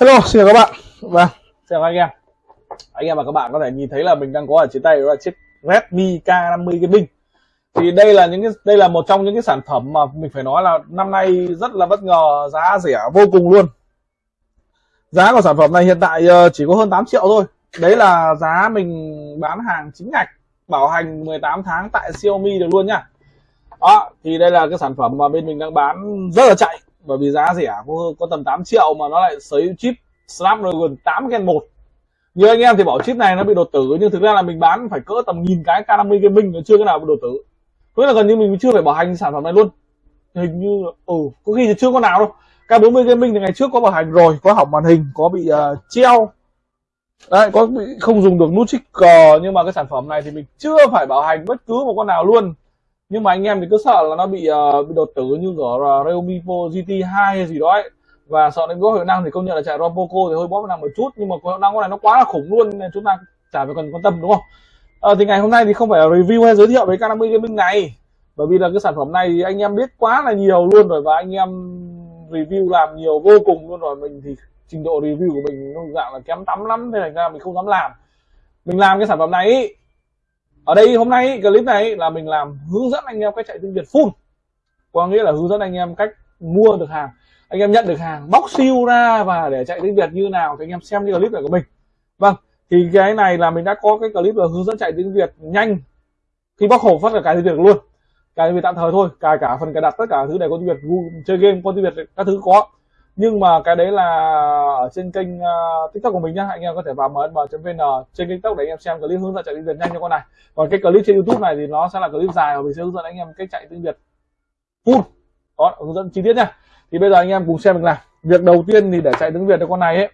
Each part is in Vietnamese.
Hello, xin chào các bạn. Vâng, xin chào anh em. Anh em và các bạn có thể nhìn thấy là mình đang có ở trên tay đó là chiếc Redmi K50 Gaming. Thì đây là những cái đây là một trong những cái sản phẩm mà mình phải nói là năm nay rất là bất ngờ, giá rẻ vô cùng luôn. Giá của sản phẩm này hiện tại ờ, chỉ có hơn 8 triệu thôi. Đấy là giá mình bán hàng chính ngạch, bảo hành 18 tháng tại Xiaomi được luôn nhá. Đó, thì đây là cái sản phẩm mà bên mình đang bán rất là chạy bởi vì giá rẻ có, có tầm 8 triệu mà nó lại sấy chip Snapdragon 8 Gen 1 như anh em thì bảo chip này nó bị đột tử nhưng thực ra là mình bán phải cỡ tầm nghìn cái K50 Gaming nó chưa cái nào bị đột tử. Tức là gần như mình chưa phải bảo hành sản phẩm này luôn. Hình như ừ có khi thì chưa có nào đâu. K40 Gaming thì ngày trước có bảo hành rồi có hỏng màn hình có bị uh, treo. Đấy có bị không dùng được nút trigger nhưng mà cái sản phẩm này thì mình chưa phải bảo hành bất cứ một con nào luôn nhưng mà anh em thì cứ sợ là nó bị uh, bị đột tử như của Realme Pro GT2 hay gì đó ấy và sợ đến có hiệu năng thì công nhận là chạy ROM Poco thì hơi bóp năng một chút. Nhưng mà hiệu năng con này nó quá là khủng luôn nên chúng ta chả phải cần quan tâm đúng không? À, thì ngày hôm nay thì không phải là review hay giới thiệu về K50 Gaming này. Bởi vì là cái sản phẩm này thì anh em biết quá là nhiều luôn rồi và anh em review làm nhiều vô cùng luôn rồi. Mình thì trình độ review của mình nó dạng là kém tắm lắm nên thành ra mình không dám làm. Mình làm cái sản phẩm này ý, ở đây hôm nay, clip này là mình làm hướng dẫn anh em cách chạy tiếng Việt full. Có nghĩa là hướng dẫn anh em cách mua được hàng. Anh em nhận được hàng, bóc siêu ra và để chạy tiếng Việt như nào thì anh em xem cái clip này của mình. Vâng thì cái này là mình đã có cái clip là hướng dẫn chạy tiếng Việt nhanh. Khi bóc hộp phát là cái tiếng Việt luôn. Cài tiếng Việt tạm thời thôi, cài cả phần cài đặt tất cả thứ này có tiếng Việt chơi game, có tiếng Việt, các thứ có nhưng mà cái đấy là ở trên kênh uh, tiktok của mình nhá. Anh em có thể vào mnm.vn trên tiktok để anh em xem clip hướng dẫn chạy tiếng việt nhanh cho con này. Còn cái clip trên youtube này thì nó sẽ là clip dài và mình sẽ hướng dẫn anh em cách chạy tiếng việt full. Đó hướng dẫn chi tiết nhá. Thì bây giờ anh em cùng xem mình làm việc đầu tiên thì để chạy tiếng việt cho con này ấy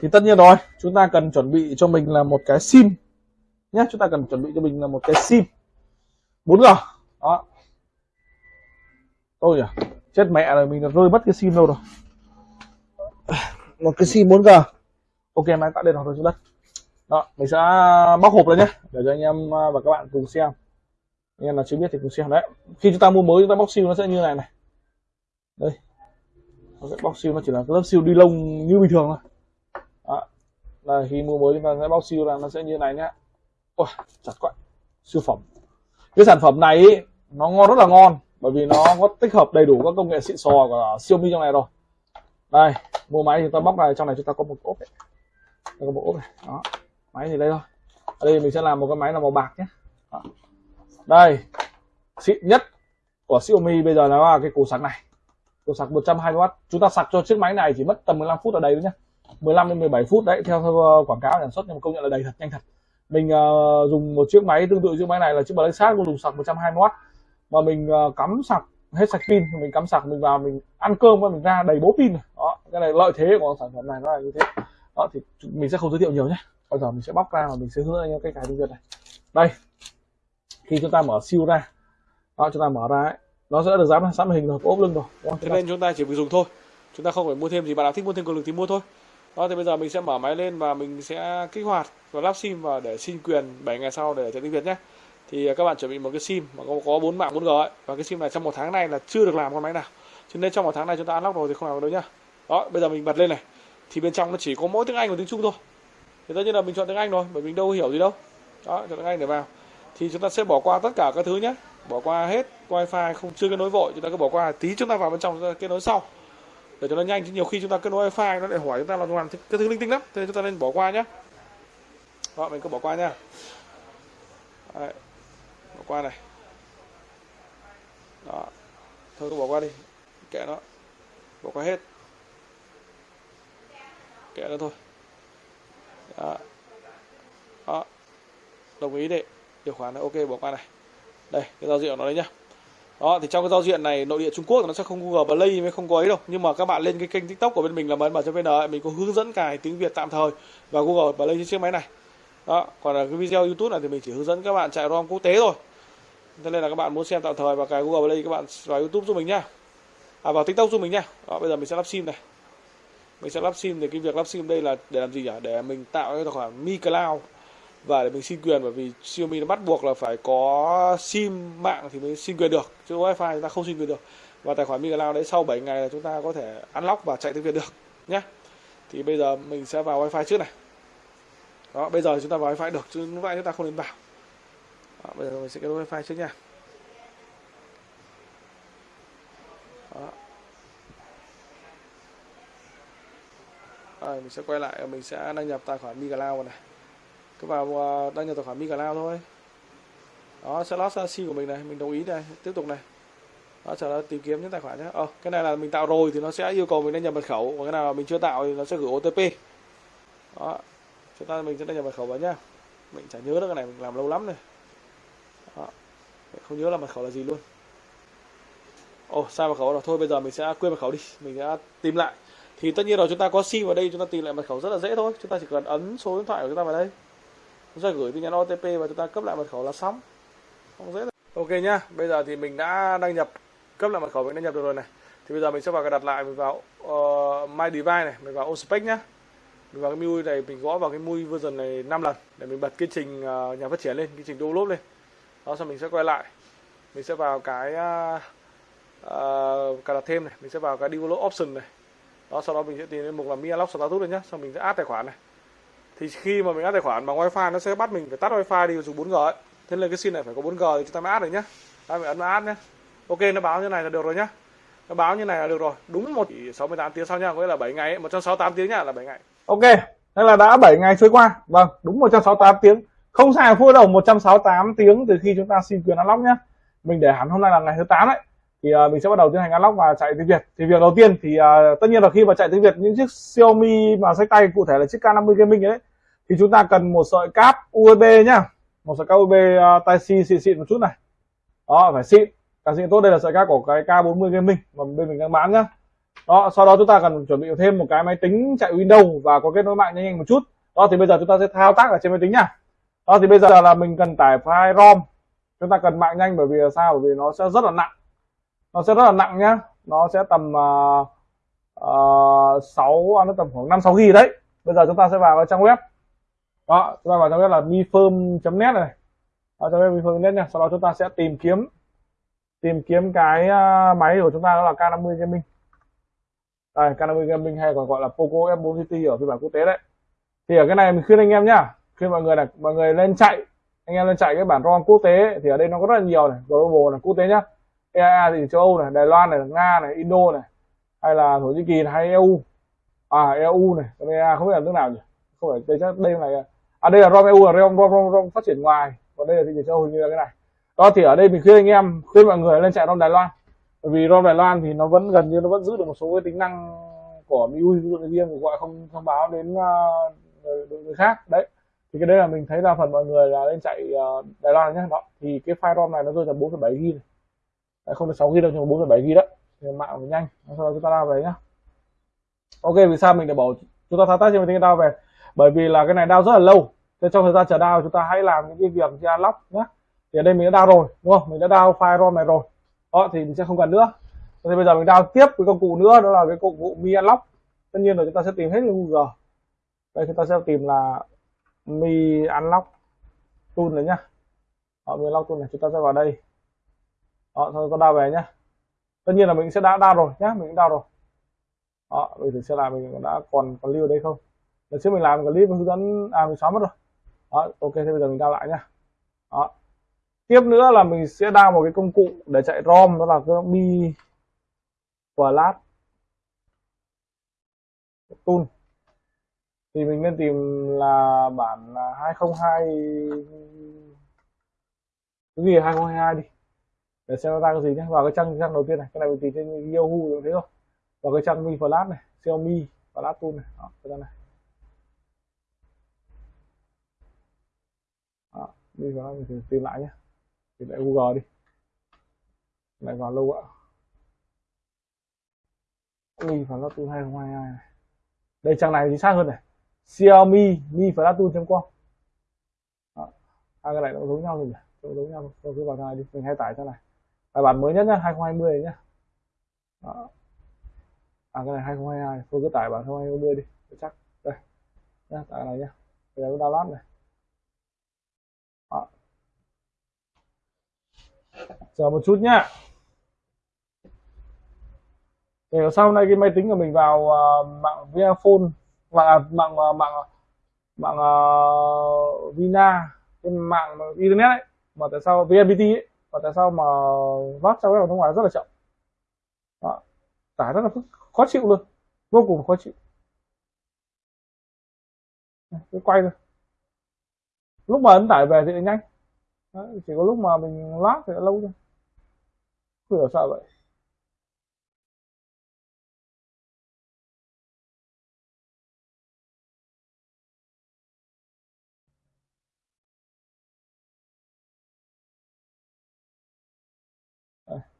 thì tất nhiên rồi chúng ta cần chuẩn bị cho mình là một cái sim nhé chúng ta cần chuẩn bị cho mình là một cái sim 4G đó. Ôi à chết mẹ rồi mình rơi mất cái sim đâu rồi. Một cái sim 4G ok máy tắt điện hoặc rồi xuống đất. Đó mình sẽ bóc hộp lên nhé để cho anh em và các bạn cùng xem. Anh em là chưa biết thì cùng xem. Đấy khi chúng ta mua mới chúng ta bóc siêu nó sẽ như này này. Đây. Nó sẽ bóc siêu nó chỉ là lớp siêu đi lông như bình thường thôi. Đó. Là khi mua mới chúng ta sẽ bóc siêu là nó sẽ như này nhá ôi chặt quá siêu phẩm. Cái sản phẩm này ý, nó ngon rất là ngon bởi vì nó có tích hợp đầy đủ các công nghệ xịn sò của Xiaomi trong này rồi. Đây mua máy thì ta bóc này trong này chúng ta có một ốp đây có một ốp này. Đó máy thì đây thôi. Ở đây mình sẽ làm một cái máy là màu bạc nhé. Đó. đây xịn nhất của Xiaomi bây giờ là cái củ sạc này. Củ sạc 120W chúng ta sạc cho chiếc máy này chỉ mất tầm 15 phút ở đây thôi nhé. 15 đến 17 phút đấy theo, theo ờ, quảng cáo sản xuất nhưng mà công nhận là đầy thật nhanh thật. Mình uh, dùng một chiếc máy tương tự chiếc máy này là chiếc Black Shark dùng sạc 120W mà mình uh, cắm sạc hết sạch pin mình cắm sạc mình vào mình ăn cơm và mình ra đầy bố pin. Đó cái này lợi thế của sản phẩm này nó là như thế. Đó thì mình sẽ không giới thiệu nhiều nhé. Bây giờ mình sẽ bóc ra và mình sẽ hướng dẫn anh em cách cài tiếng việt này. Đây khi chúng ta mở siêu ra đó chúng ta mở ra ấy, nó sẽ được dán sẵn hình rồi ốp lưng rồi đó, thế nên chúng ta chỉ việc dùng thôi. Chúng ta không phải mua thêm gì bạn nào thích mua thêm cường lực thì mua thôi. Đó thì bây giờ mình sẽ mở máy lên và mình sẽ kích hoạt và lắp sim và để xin quyền 7 ngày sau để chạy tiếng việt nhé thì à, các bạn chuẩn bị một cái sim mà có có bốn mạng 4G ấy. Và cái sim này trong một tháng này là chưa được làm con máy nào. Cho nên trong một tháng này chúng ta unlock rồi thì không làm được đâu nhá. Đó, bây giờ mình bật lên này. Thì bên trong nó chỉ có mỗi tiếng Anh và tiếng Trung thôi. Thì tất nhiên là mình chọn tiếng Anh rồi, bởi mình đâu hiểu gì đâu. Đó, chọn tiếng Anh để vào. Thì chúng ta sẽ bỏ qua tất cả các thứ nhé bỏ qua hết wifi, không, chưa kết nối vội. Chúng ta cứ bỏ qua tí, chúng ta vào bên trong chúng ta kết nối sau. Để cho nó nhanh, chứ nhiều khi chúng ta kết nối wifi, nó lại hỏi chúng ta là làm cái thứ linh tinh lắm. Thế nên chúng ta nên bỏ qua nhé đó, mình cứ bỏ qua nha. Đấy bỏ qua này. Đó. Thôi cứ bỏ qua đi. Kệ nó. Bỏ qua hết. Kệ nó thôi. Đó, đó. đồng ý đấy. Điều khoản này ok bỏ qua này. Đây cái giao diện nó đấy nhá. Đó thì trong cái giao diện này nội địa Trung Quốc nó sẽ không Google Play mới không có ấy đâu. Nhưng mà các bạn lên cái kênh TikTok của bên mình là mn vn mình có hướng dẫn cài tiếng Việt tạm thời. Và Google Play trên chiếc máy này đó, còn là cái video YouTube này thì mình chỉ hướng dẫn các bạn chạy ROM quốc tế thôi. Thế nên là các bạn muốn xem tạm thời vào cái Google Play, các bạn vào YouTube giúp mình nhá à vào TikTok giúp mình nhá đó, bây giờ mình sẽ lắp sim này. Mình sẽ lắp sim thì cái việc lắp sim đây là để làm gì nhỉ? Để mình tạo cái tài khoản Mi Cloud và để mình xin quyền, bởi vì Xiaomi nó bắt buộc là phải có sim mạng thì mới xin quyền được. Chứ wifi chúng ta không xin quyền được. Và tài khoản Mi Cloud đấy sau 7 ngày là chúng ta có thể unlock và chạy tiếng Việt được nhé thì bây giờ mình sẽ vào wifi trước này đó bây giờ chúng ta vào wifi được chứ như vậy chúng ta không nên vào. Đó, bây giờ mình sẽ kết nối wifi trước nha. Đó. Rồi, mình sẽ quay lại mình sẽ đăng nhập tài khoản MiCloud này cứ vào à, đăng nhập tài khoản MiCloud thôi. Đó sẽ lót CC của mình này mình đồng ý này tiếp tục này. Đó chờ nó tìm kiếm những tài khoản nhé. Ờ cái này là mình tạo rồi thì nó sẽ yêu cầu mình đăng nhập mật khẩu còn cái nào mình chưa tạo thì nó sẽ gửi OTP đó chúng ta mình sẽ đăng nhập mật khẩu vào nhá. Mình chả nhớ được cái này mình làm lâu lắm rồi. Đó. không nhớ là mật khẩu là gì luôn. Ồ sai mật khẩu rồi. Thôi bây giờ mình sẽ quên mật khẩu đi. Mình sẽ tìm lại. Thì tất nhiên rồi chúng ta có sim vào đây chúng ta tìm lại mật khẩu rất là dễ thôi. Chúng ta chỉ cần ấn số điện thoại của chúng ta vào đây. Chúng ta gửi tin nhắn OTP và chúng ta cấp lại mật khẩu là xong. Không dễ đâu. ok nhá. Bây giờ thì mình đã đăng nhập cấp lại mật khẩu mình đăng nhập được rồi này. Thì bây giờ mình sẽ vào cái đặt lại mình vào uh, my device này mình vào ospec nhá mình vào cái MIUI này mình gõ vào cái MIUI version này 5 lần để mình bật cái trình à, nhà phát triển lên cái trình download lên. Đó xong mình sẽ quay lại. Mình sẽ vào cái uh, cài đặt thêm này mình sẽ vào cái download option này. Đó sau đó mình sẽ tìm đến mục là mi unlock status này nhá. Xong mình sẽ add tài khoản này. Thì khi mà mình add tài khoản bằng wifi nó sẽ bắt mình phải tắt wifi đi dùng 4G ấy. thế nên cái sim này phải có 4G thì chúng ta mới add được nhá. Đó mình ấn vào add nhá. Ok nó báo như này là được rồi nhá. Nó báo như này là được rồi. Đúng một 68 tiếng sau nha có nghĩa là 7 ngày 168 tiếng nhá là 7 ngày ok thế là đã 7 ngày trôi qua. Vâng đúng 168 tiếng. Không sai phút đầu 168 tiếng từ khi chúng ta xin quyền unlock nhá. Mình để hẳn hôm nay là ngày thứ 8 đấy. Thì uh, mình sẽ bắt đầu tiến hành unlock và chạy tiếng Việt. Thì việc đầu tiên thì uh, tất nhiên là khi mà chạy tiếng Việt những chiếc Xiaomi mà sách tay cụ thể là chiếc K50 Gaming ấy thì chúng ta cần một sợi cáp USB nhá. Một sợi cáp USB uh, à, Type C xịn xịn một chút này. Đó phải xịn. Càng xịn tốt đây là sợi cáp của cái K40 Gaming mà bên mình đang bán nhá đó sau đó chúng ta cần chuẩn bị thêm một cái máy tính chạy Windows và có kết nối mạng nhanh nhanh một chút. Đó thì bây giờ chúng ta sẽ thao tác ở trên máy tính nhá đó thì bây giờ là mình cần tải file ROM. Chúng ta cần mạng nhanh bởi vì sao? Bởi vì nó sẽ rất là nặng. Nó sẽ rất là nặng nhá. Nó sẽ tầm uh, uh, nó tầm khoảng 5 6 gb đấy. Bây giờ chúng ta sẽ vào cái trang web. Đó chúng ta vào trang web là mifirm.net này. Đó, trang web mifirm.net nha. Sau đó chúng ta sẽ tìm kiếm tìm kiếm cái máy của chúng ta đó là K50 Gaming đây K50 Gaming hay còn gọi là Poco F4 City ở phiên bản quốc tế đấy. Thì ở cái này mình khuyên anh em nhá. Khuyên mọi người là mọi người lên chạy anh em lên chạy cái bản ROM quốc tế thì ở đây nó có rất là nhiều này global này quốc tế nhá. Ea thì châu Âu này Đài Loan này Nga này Indo này hay là Thổ Nhĩ Kỳ này, hay EU à EU này còn EA không biết là nước nào nhỉ? Không phải đây chắc đây là à đây là ROM EU là ROM, ROM, ROM, ROM phát triển ngoài. Còn đây là thị trường châu Âu như là cái này. Đó thì ở đây mình khuyên anh em khuyên mọi người lên chạy ROM Đài Loan bởi vì ROM Đài Loan thì nó vẫn gần như nó vẫn giữ được một số cái tính năng của MIUI ví dụ như riêng gọi không thông báo đến ờ, người, người khác. Đấy. Thì cái đấy là mình thấy là phần mọi người là lên chạy ờ, Đài Loan nhé đó. Thì cái file ROM này nó rơi tầm 4,7 GB này. Không được 6 GB đâu nhưng mà 4,7 GB đó. Thì mạng phải nhanh. Sau đó chúng ta lao về nhá. Ok vì sao mình để bảo chúng ta thao tác trên máy tính đao về? Bởi vì là cái này đao rất là lâu. Nên trong thời gian chờ đao chúng ta hãy làm những cái việc ra lóc nhé thì ở đây mình đã đao rồi đúng không? Mình đã đao file ROM này rồi đó, thì mình sẽ không cần nữa. Thì bây giờ mình đào tiếp cái công cụ nữa, đó là cái công cụ mi unlock. Tất nhiên là chúng ta sẽ tìm hết Google đây, chúng ta sẽ tìm là mi unlock tool này nhá. Họ mi unlock tool này, chúng ta sẽ vào đây. Đó, thôi, con đào về nhá. Tất nhiên là mình sẽ đã đào rồi nhá, mình đã đào rồi. Đó bây giờ sẽ là mình đã còn còn lưu ở đây không. Lần trước mình làm clip hướng dẫn à mình xóa mất rồi. Đó, ok, thế bây giờ mình đào lại nhá. Đó tiếp nữa là mình sẽ đao một cái công cụ để chạy rom đó là cái mi flash tool. Thì mình nên tìm là bản à, 202 cái gì 2022 đi. Để xem nó ra cái gì nhé vào cái trang trang đầu tiên này. Cái này mình tìm trên Yahoo rồi thấy không vào cái trang Mi Flash này. Xiaomi Flash Tool này. Đó, cái này. Đó, Mi Flash mình tìm lại nhé thì lại Google đi. Lại vào lâu ạ. Mi Flash 2022 này. Đây, trang này chính xác hơn này. Xiaomi, Mi Flash Tool.com hai cái này nó giống nhau rồi nhỉ? Giống nhau. Tôi cứ vào trang này đi. Mình hay tải trang này. Bài bản mới nhất nhá 2020 nhá. Đó. à cái này 2022 tôi cứ tải bản 2020 đi. Chắc. Đây. Nhá, tải này nhá. Bây giờ download này đó chờ một chút nhá. Để sau này cái máy tính của mình vào uh, mạng Vinaphone mạng à, mạng à, mạng mạng uh, Vina cái mạng internet ấy. Mà tại sao VNPT ấy? Và tại sao mà vác trang web ở nước ngoài rất là chậm? Đó. tải rất là khó chịu luôn. Vô cùng khó chịu. Cứ quay thôi. Lúc mà ấn tải về thì nhanh. Đấy, chỉ có lúc mà mình lát thì lâu thôi. Không hiểu sao vậy.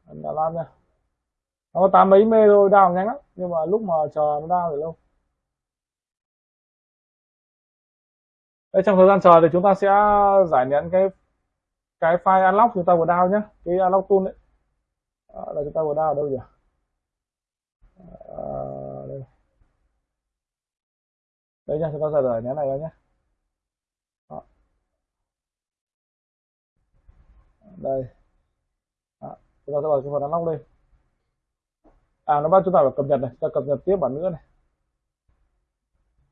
Anh đã làm nha nó có tám mấy mê thôi đào nhanh lắm. Nhưng mà lúc mà chờ nó đào thì lâu. Đây, trong thời gian chờ thì chúng ta sẽ giải nén cái cái file unlock chúng ta vừa đào nhé cái unlock tool đấy à, là chúng ta vừa đào ở đâu nhỉ? À, đây. đây nha chúng ta giờ nhé này ra nhé. Đó. đây. Đó. chúng ta sẽ vào cái phần unlock lên à nó bắt chúng ta phải cập nhật này ta cập nhật tiếp bản nữa này.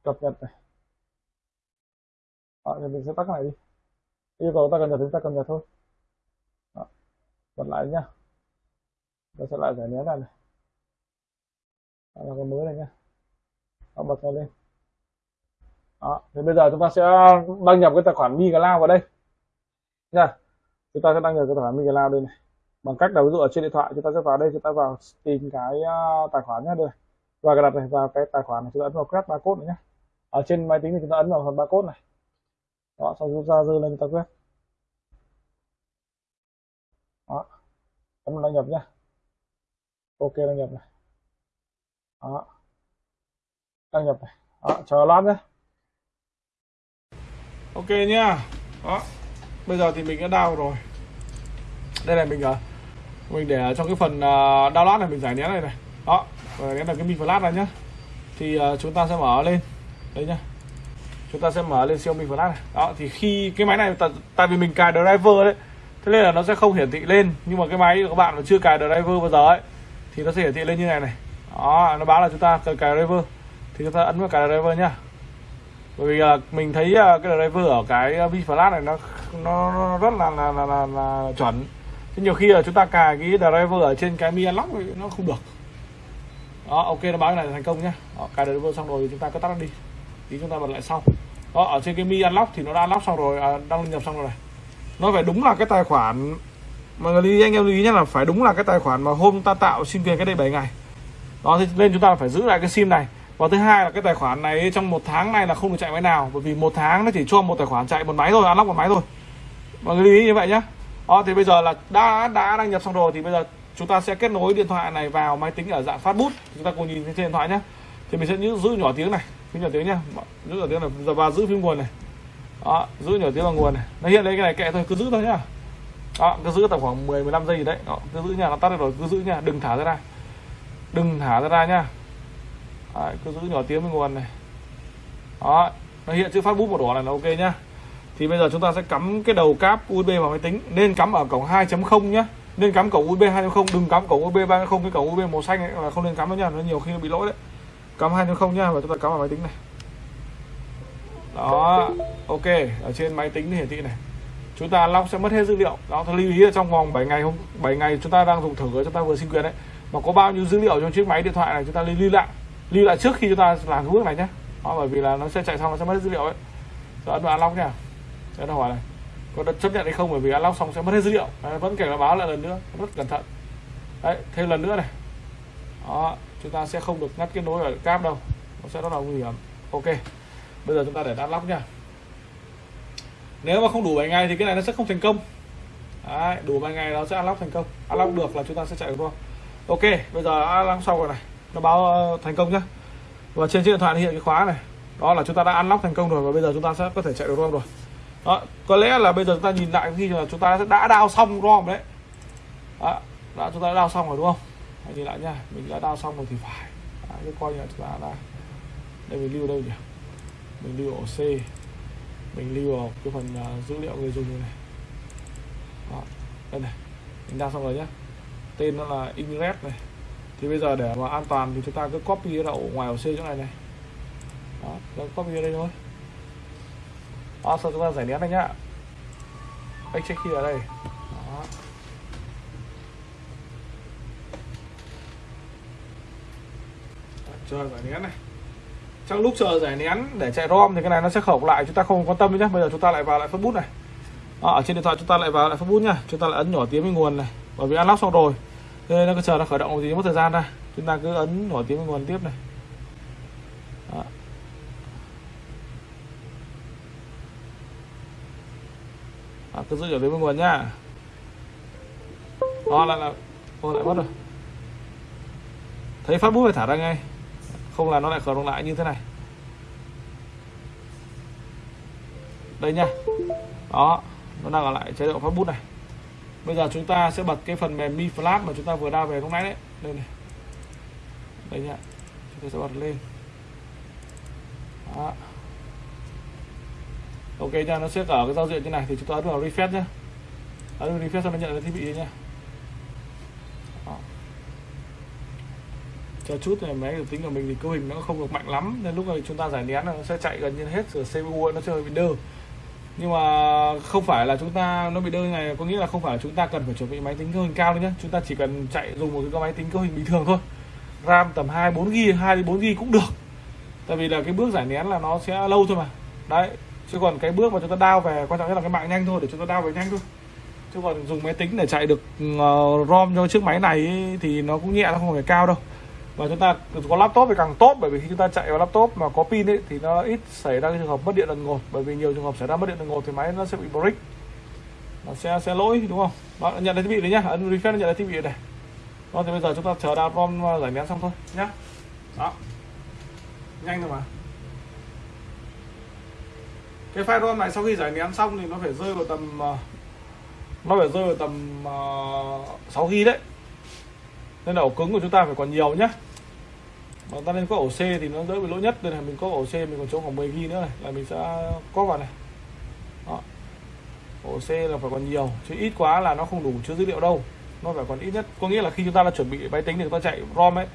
Cập nhật này. Đó, thì mình sẽ tắt cái này đi yêu cầu ta cần nhật thì ta cập nhật thôi đó. bật lại nhá. Ta sẽ lại giải nén ra này. Đó là cái mới này nhá. Đó, bật nó lên. Đó thì bây giờ chúng ta sẽ đăng nhập cái tài khoản MiCloud vào đây. Nha. Chúng ta sẽ đăng nhập cái tài khoản MiCloud đây này. Bằng cách là ví dụ ở trên điện thoại chúng ta sẽ vào đây chúng ta vào tìm cái uh, tài khoản nhé đây và cái đặt này vào cái tài khoản này chúng ta ấn vào quét barcode này nhé ở trên máy tính thì chúng ta ấn vào phần barcode này đó xong rút ra dư lên ta quét. Đó. Ấn đăng nhập nhé ok đăng nhập này. Đó. Đăng nhập này. Đó chờ lát nhé ok nhá. Đó. Bây giờ thì mình đã đào rồi. Đây là mình ở mình để trong cái phần uh, download này mình giải nén này này. Đó. Giải nén là cái mình flash này nhá. Thì uh, chúng ta sẽ mở lên. Đấy nhá chúng ta sẽ mở lên Xiaomi flash này. Đó thì khi cái máy này tại vì mình cài driver đấy thế nên là nó sẽ không hiển thị lên. Nhưng mà cái máy của các bạn mà chưa cài driver bao giờ ấy thì nó sẽ hiển thị lên như này này. Đó nó báo là chúng ta cần cài driver. Thì chúng ta ấn vào cài driver nhá. Bởi vì à, mình thấy à, cái driver ở cái à, vi flash này nó nó rất là là, là, là, là chuẩn. Thế nhiều khi là chúng ta cài cái driver ở trên cái Mi Unlock nó không được. Đó ok nó báo cái này thành công nhá. Đó, cài driver xong rồi thì chúng ta cứ tắt nó đi tí chúng ta bật lại sau. Đó ở trên cái Mi Unlock thì nó đã unlock xong rồi à, đăng nhập xong rồi này. Nó phải đúng là cái tài khoản mà người lưu anh em lưu ý nhé là phải đúng là cái tài khoản mà hôm ta tạo sim quyền cái đây 7 ngày. Đó thì nên chúng ta phải giữ lại cái sim này. Và thứ hai là cái tài khoản này trong một tháng này là không được chạy máy nào bởi vì một tháng nó chỉ cho một tài khoản chạy một máy thôi unlock một máy thôi. Mọi người lưu ý như vậy nhé. Đó thì bây giờ là đã đã đăng nhập xong rồi thì bây giờ chúng ta sẽ kết nối điện thoại này vào máy tính ở dạng phát bút. Chúng ta cùng nhìn trên điện thoại nhé. Thì mình sẽ giữ nhỏ tiếng này phím nhỏ tiếng nhá. Giữ nhỏ tiếng là giờ ba giữ phím nguồn này. Đó giữ nhỏ tiếng là nguồn này. Nó hiện lên cái này kệ thôi cứ giữ thôi nhá. Đó cứ giữ tầm khoảng 10 15 giây gì đấy. Đó, cứ giữ nha nó tắt rồi cứ giữ nha đừng thả ra ra. Đừng thả ra ra nhá. Đấy, cứ giữ nhỏ tiếng với nguồn này. Đó nó hiện chữ phát bút màu đỏ này là ok nhá. Thì bây giờ chúng ta sẽ cắm cái đầu cáp USB vào máy tính. Nên cắm ở cổng 2.0 nhá. Nên cắm cổng USB 2.0 đừng cắm cổng USB 3.0 cái cổng USB màu xanh ấy là không nên cắm đâu nha nó nhiều khi nó bị lỗi đấy cắm 2.0 nhá và chúng ta cắm vào máy tính này. Đó ok ở trên máy tính hiển thị này. Chúng ta lock sẽ mất hết dữ liệu. Đó tôi lưu ý là trong vòng 7 ngày hôm 7 ngày chúng ta đang dùng thử chúng ta vừa xin quyền đấy. Mà có bao nhiêu dữ liệu trong chiếc máy điện thoại này chúng ta lưu lại. Lưu lại trước khi chúng ta làm cái bước này nhé đó, bởi vì là nó sẽ chạy xong nó sẽ mất hết dữ liệu ấy. Rồi ấn vào unlock nha. Sẽ nó hỏi này có được chấp nhận hay không? Bởi vì unlock xong sẽ mất hết dữ liệu. Đấy, vẫn kể là báo lại lần nữa rất cẩn thận. Đấy thêm lần nữa này đó chúng ta sẽ không được ngắt kết nối ở cáp đâu. Nó sẽ rất là nguy hiểm. Ok bây giờ chúng ta để unlock nha nếu mà không đủ 7 ngày thì cái này nó sẽ không thành công. Đấy, đủ 7 ngày nó sẽ unlock thành công. Unlock được là chúng ta sẽ chạy được thôi. Ok bây giờ unlock xong rồi này. Nó báo ờ, thành công nhá. Và trên chiếc điện thoại hiện cái khóa này. Đó là chúng ta đã unlock thành công rồi và bây giờ chúng ta sẽ có thể chạy được ROM rồi. Đó, có lẽ là bây giờ chúng ta nhìn lại khi là chúng ta đã đao xong ROM đấy. Đó, đã chúng ta đã đao xong rồi đúng không? Hãy nhìn lại nha mình đã đao xong rồi thì phải. Đấy, cái coi như là chúng ta đã đây mình lưu đâu nhỉ? Mình lưu ổ C. Mình lưu vào cái phần uh, dữ liệu người dùng này. Đó, đây này. Mình đao xong rồi nhé tên nó là Ingress này. Thì bây giờ để mà an toàn thì chúng ta cứ copy ra ổ ngoài ổ C chỗ này này. Đó cứ copy ở đây thôi. Đó sau chúng ta giải nén này nhá. Check khi ở đây đó chờ giải nén này. Trong lúc chờ giải nén để chạy rom thì cái này nó sẽ khẩu lại, chúng ta không quan tâm nhé bây giờ chúng ta lại vào lại phát bút này. À, ở trên điện thoại chúng ta lại vào lại phát bút nhá. Chúng ta lại ấn nhỏ tiếng với nguồn này, bởi vì unlock xong rồi. Thế nên nó cứ chờ nó khởi động gì mất thời gian ra. Chúng ta cứ ấn nhỏ tiếng với nguồn tiếp này. Đó. À, cứ giữ nhỏ tiếng với nguồn nhá. Đó, lại là ô, lại mất rồi. Thấy phát bút phải thả ra ngay không là nó lại khởi động lại như thế này. Đây nha. Đó, nó đang ở lại chế độ phát bút này. Bây giờ chúng ta sẽ bật cái phần mềm mi flash mà chúng ta vừa đao về lúc nãy đấy. Đây này. Đây nha. Chúng ta sẽ bật lên. Đó. ok nha, nó sẽ ở cái giao diện như này thì chúng ta ấn vào refresh nhé ấn vào refresh xong nó nhận cái thiết bị nha cho chút này máy tính của mình thì cấu hình nó không được mạnh lắm. Nên lúc này chúng ta giải nén nó sẽ chạy gần như hết rồi CPU nó chơi bị đơ. Nhưng mà không phải là chúng ta nó bị đơ này, có nghĩa là không phải là chúng ta cần phải chuẩn bị máy tính cấu hình cao nữa nhé chúng ta chỉ cần chạy dùng một cái máy tính cấu hình bình thường thôi. RAM tầm 2 4 GB 2 4 GB cũng được. Tại vì là cái bước giải nén là nó sẽ lâu thôi mà. Đấy, chứ còn cái bước mà chúng ta đao về, quan trọng nhất là cái mạng nhanh thôi, để chúng ta đao về nhanh thôi. Chứ còn dùng máy tính để chạy được ờ, ROM cho chiếc máy này thì nó cũng nhẹ, nó không phải cao đâu và chúng ta có laptop thì càng tốt bởi vì khi chúng ta chạy vào laptop mà có pin ấy thì nó ít xảy ra cái trường hợp mất điện đột ngột bởi vì nhiều trường hợp xảy ra mất điện đột ngột thì máy nó sẽ bị brick nó sẽ sẽ lỗi đúng không? Đó, nhận lấy thiết bị đấy nhá. Ấn refresh nhận lấy thiết bị này. Đó thì bây giờ chúng ta chờ download rom giải nén xong thôi nhá. Đó. Nhanh thôi mà. Cái file rom này sau khi giải nén xong thì nó phải rơi vào tầm ờ, nó phải rơi vào tầm uh, 6 gb đấy nên là ổ cứng của chúng ta phải còn nhiều nhá. Mà ta nên có ổ C thì nó đỡ bị lỗi nhất. Nên là mình có ổ C, mình còn chỗ khoảng 10 ghi nữa này. Là mình sẽ có vào này. Đó. ổ C là phải còn nhiều, chứ ít quá là nó không đủ chứa dữ liệu đâu. Nó phải còn ít nhất, có nghĩa là khi chúng ta đã chuẩn bị máy tính để chúng ta chạy ROM ấy,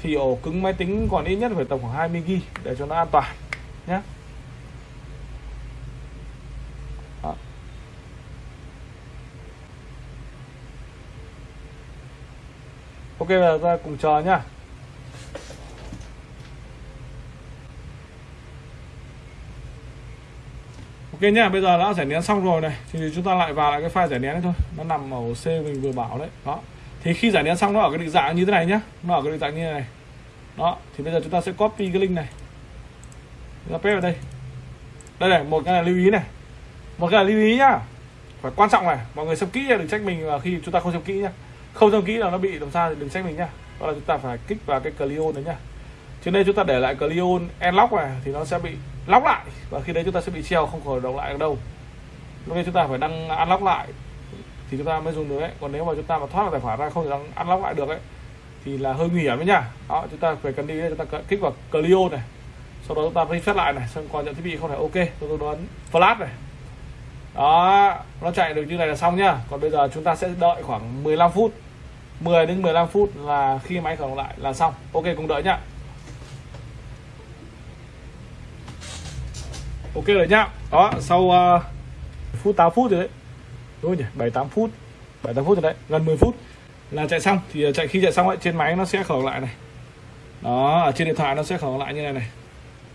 thì ổ cứng máy tính còn ít nhất phải tầm khoảng 20 ghi để cho nó an toàn nhé ok, bây giờ ta cùng chờ nhá ok nhá bây giờ đã giải nén xong rồi này, thì chúng ta lại vào lại cái file giải nén đấy thôi. Nó nằm ở C mình vừa bảo đấy. Đó. Thì khi giải nén xong, nó ở cái định dạng như thế này nhá. Nó ở cái định dạng như thế này. Đó, thì bây giờ chúng ta sẽ copy cái link này. Ra paste vào đây. Đây này, một cái là lưu ý này. Một cái là lưu ý nhá. Phải quan trọng này. Mọi người xem kỹ đừng trách mình khi chúng ta không xem kỹ nhá không xem kỹ là nó bị làm sao thì đừng trách mình nhá đó là chúng ta phải kích vào cái Cleon đấy nhá cho nên chúng ta để lại Cleon enlock này thì nó sẽ bị lóc lại và khi đấy chúng ta sẽ bị treo không khởi động lại được đâu lúc đấy chúng ta phải đăng unlock lại thì chúng ta mới dùng được đấy còn nếu mà chúng ta mà thoát tài khoản ra không thể đăng unlock lại được ấy thì là hơi nguy hiểm đấy nhá đó chúng ta phải cần đi chúng ta kích vào Cleon này sau đó chúng ta reset lại này xong còn nhận thiết bị không phải ok tôi tôi đoán flash này đó nó chạy được như này là xong nhá còn bây giờ chúng ta sẽ đợi khoảng 15 phút 10 đến 15 phút là khi máy khởi động lại là xong. Ok cùng đợi nhá. Ok rồi nhá. Đó sau uh, phút 8 phút rồi đấy. Đúng nhỉ? 7 8 phút. 7 8 phút rồi đấy. Gần 10 phút là chạy xong. Thì ờ, chạy khi chạy xong ấy trên máy nó sẽ khởi động lại này. Đó ở trên điện thoại nó sẽ khởi động lại như này này.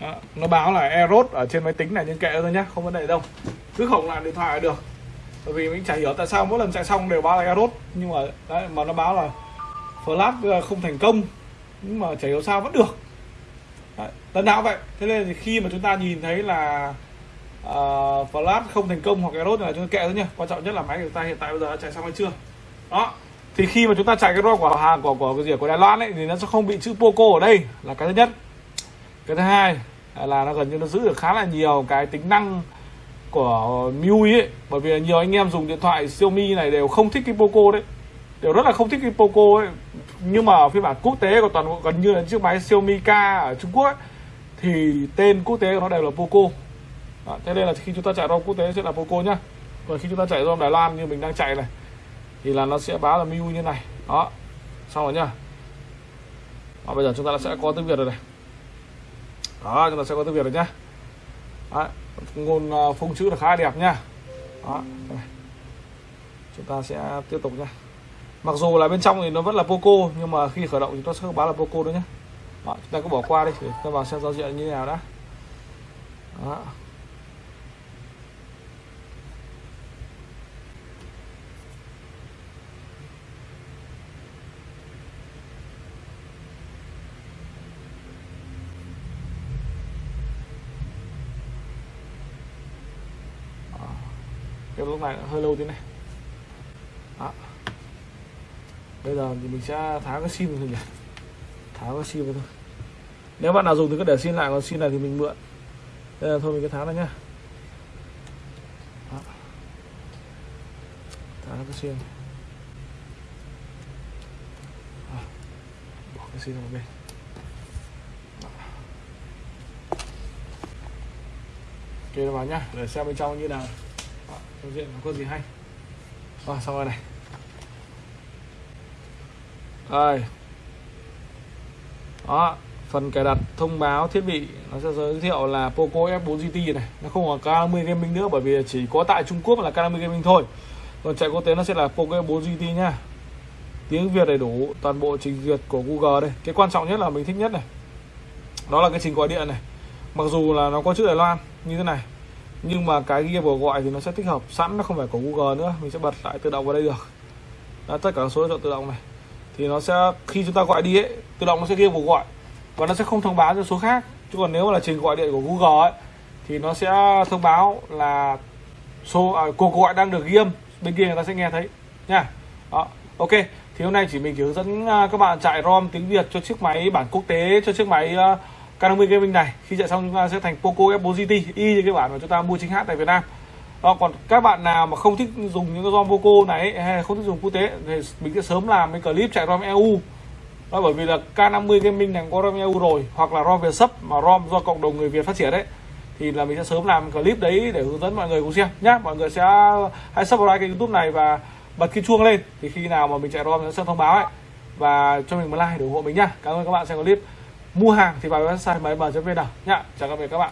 Đó, nó báo là error ở trên máy tính này nhưng kệ thôi nhá không vấn đề đâu. Cứ khởi động lại điện thoại là được bởi vì mình chả hiểu tại sao mỗi lần chạy xong đều báo là error nhưng mà đấy, mà nó báo là flash ờ, không thành công. Nhưng mà chả hiểu sao vẫn được. Đấy, lần nào vậy. Thế nên thì khi mà chúng ta nhìn thấy là ờ, uh, flash không thành công hoặc error là chúng ta kệ thôi nhá. Quan trọng nhất là máy của chúng ta hiện tại bây giờ đã chạy xong hay chưa. Đó. Thì khi mà chúng ta chạy cái ROM của hàng của của cái gì của Đài Loan ấy thì nó sẽ không bị chữ Poco ở đây là cái thứ nhất. Cái thứ hai là nó gần như nó giữ được khá là nhiều cái tính năng của MIUI ấy. Bởi vì nhiều anh em dùng điện thoại Xiaomi này đều không thích cái Poco đấy. Đều rất là không thích cái Poco ấy. Nhưng mà ở phiên bản quốc tế của toàn bộ gần như là chiếc máy Xiaomi K ở Trung Quốc ấy, thì tên quốc tế của nó đều là Poco. Đó, thế nên là khi chúng ta chạy ROM quốc tế sẽ là Poco nhá. Còn khi chúng ta chạy ROM Đài Loan như mình đang chạy này thì là nó sẽ báo là MIUI như này. Đó xong rồi nhá. Và bây giờ chúng ta sẽ có tiếng Việt rồi này. Đó chúng ta sẽ có tiếng việt rồi nhá nguồn ngôn ờ, phông chữ là khá đẹp nhá đó. Chúng ta sẽ tiếp tục nhá mặc dù là bên trong thì nó vẫn là poco nhưng mà khi khởi động thì nó sẽ báo là poco nữa nhé đó, chúng ta cứ bỏ qua đi để ta vào xem giao diện như thế nào đã. Đó. Cái lúc này hơi lâu thế này. Đó. bây giờ thì mình sẽ tháo cái sim thôi nhỉ? Tháo cái sim thôi. Nếu bạn nào dùng thì cứ để xin lại, còn xin này thì mình mượn. Đây là thôi mình cứ tháo ra nhá. Đó. tháo cái sim. Đó. bỏ cái sim vào bên. Kê vào nhá. Để xem bên trong như nào giao diện có gì hay? Rồi xong rồi này. Đây, đó phần cài đặt thông báo thiết bị nó sẽ giới thiệu là Poco F4 GT này. Nó không còn K50 Gaming nữa bởi vì chỉ có tại Trung Quốc là K50 Gaming thôi. Còn chạy quốc tế nó sẽ là Poco F4 GT nhá tiếng Việt đầy đủ toàn bộ trình duyệt của Google đây. Cái quan trọng nhất là mình thích nhất này. Đó là cái trình gọi điện này. Mặc dù là nó có chữ Đài Loan như thế này nhưng mà cái ghi của gọi thì nó sẽ tích hợp sẵn nó không phải của Google nữa. Mình sẽ bật lại tự động vào đây được. Đó, tất cả số chọn tự động này. Thì nó sẽ khi chúng ta gọi đi ấy tự động nó sẽ ghi cuộc gọi. Và nó sẽ không thông báo cho số khác. Chứ còn nếu mà là trình gọi điện của Google ấy thì nó sẽ thông báo là số à, cuộc gọi đang được ghi âm. Bên kia người ta sẽ nghe thấy. Nha. Đó ok. Thì hôm nay chỉ mình chỉ hướng dẫn à, các bạn chạy ROM tiếng Việt cho chiếc máy bản quốc tế cho chiếc máy uh, K50 Gaming này. Khi chạy xong chúng ta sẽ thành Poco F4 GT y như cái bản mà chúng ta mua chính hãng tại Việt Nam. Đó, còn các bạn nào mà không thích dùng những cái ROM Poco này hay không thích dùng quốc tế thì mình sẽ sớm làm cái clip chạy ROM EU đó, bởi vì là K50 Gaming này có ROM EU rồi hoặc là ROM Việt sấp mà ROM do cộng đồng người Việt phát triển đấy thì là mình sẽ sớm làm clip đấy để hướng dẫn mọi người cùng xem nhá. Mọi người sẽ hãy subscribe kênh youtube này và bật cái chuông lên thì khi nào mà mình chạy ROM sẽ thông báo ấy và cho mình một like để ủng hộ mình nhá. Cảm ơn các bạn xem clip mua hàng thì vào website máy vn nhá chào các bạn.